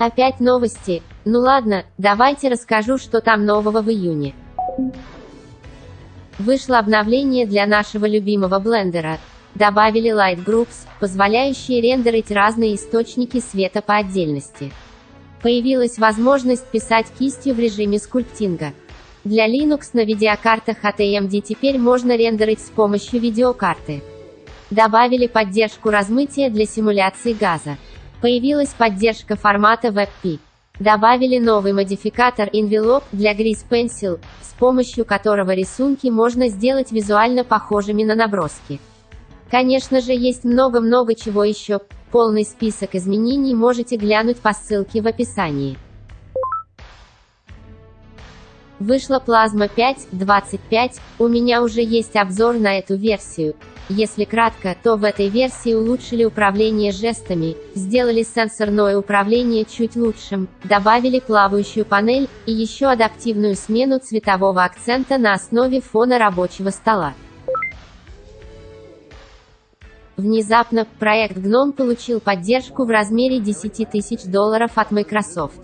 Опять новости. Ну ладно, давайте расскажу, что там нового в июне. Вышло обновление для нашего любимого блендера. Добавили Light Groups, позволяющие рендерить разные источники света по отдельности. Появилась возможность писать кистью в режиме скульптинга. Для Linux на видеокартах AMD теперь можно рендерить с помощью видеокарты. Добавили поддержку размытия для симуляции газа. Появилась поддержка формата WebP. Добавили новый модификатор Envelope для Grease Pencil, с помощью которого рисунки можно сделать визуально похожими на наброски. Конечно же есть много-много чего еще, полный список изменений можете глянуть по ссылке в описании. Вышла Plasma 5.25, у меня уже есть обзор на эту версию. Если кратко, то в этой версии улучшили управление жестами, сделали сенсорное управление чуть лучшим, добавили плавающую панель, и еще адаптивную смену цветового акцента на основе фона рабочего стола. Внезапно, проект GNOME получил поддержку в размере 10 тысяч долларов от Microsoft.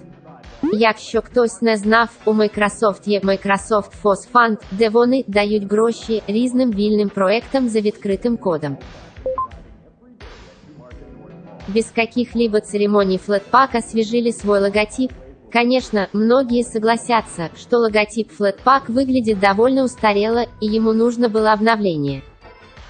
Якщо хтось не знав, у Microsoft є Microsoft FOSS Fund, де вони дають гроші різним вільним проектам за відкритим кодом. Без каких-либо церемоний Flatpak освежили свой логотип. Конечно, многие согласятся, что логотип Flatpak выглядит довольно устарело, и ему нужно было обновление.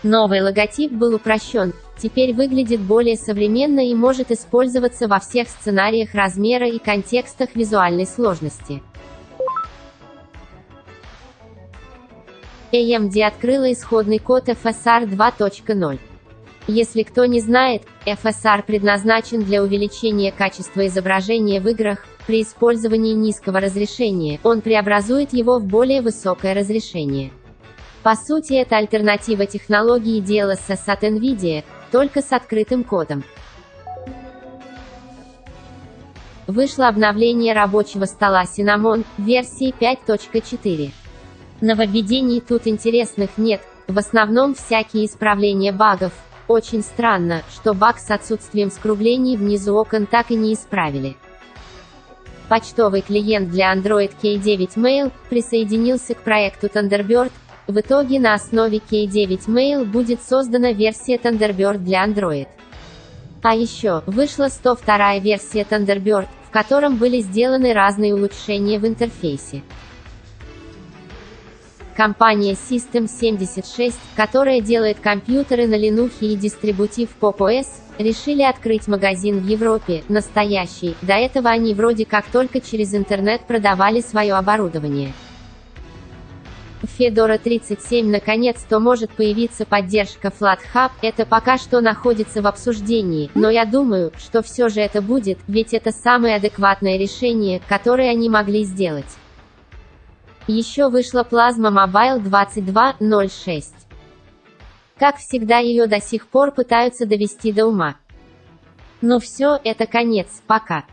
Новый логотип был упрощен, теперь выглядит более современно и может использоваться во всех сценариях размера и контекстах визуальной сложности. AMD открыла исходный код FSR 2.0. Если кто не знает, FSR предназначен для увеличения качества изображения в играх, при использовании низкого разрешения, он преобразует его в более высокое разрешение. По сути это альтернатива технологии DLSS от NVIDIA, только с открытым кодом. Вышло обновление рабочего стола Cinnamon, версии 5.4. Нововведений тут интересных нет, в основном всякие исправления багов. Очень странно, что баг с отсутствием скруглений внизу окон так и не исправили. Почтовый клиент для Android K9 Mail присоединился к проекту Thunderbird, в итоге на основе K9 Mail будет создана версия Thunderbird для Android. А еще, вышла 102 версия Thunderbird, в котором были сделаны разные улучшения в интерфейсе. Компания System76, которая делает компьютеры на Linux и дистрибутив Pop OS, решили открыть магазин в Европе, настоящий, до этого они вроде как только через интернет продавали свое оборудование. Fedora 37 наконец-то может появиться поддержка FlatHub, это пока что находится в обсуждении, но я думаю, что все же это будет, ведь это самое адекватное решение, которое они могли сделать. Еще вышла Plasma Mobile 22.06. Как всегда ее до сих пор пытаются довести до ума. Но все, это конец, пока.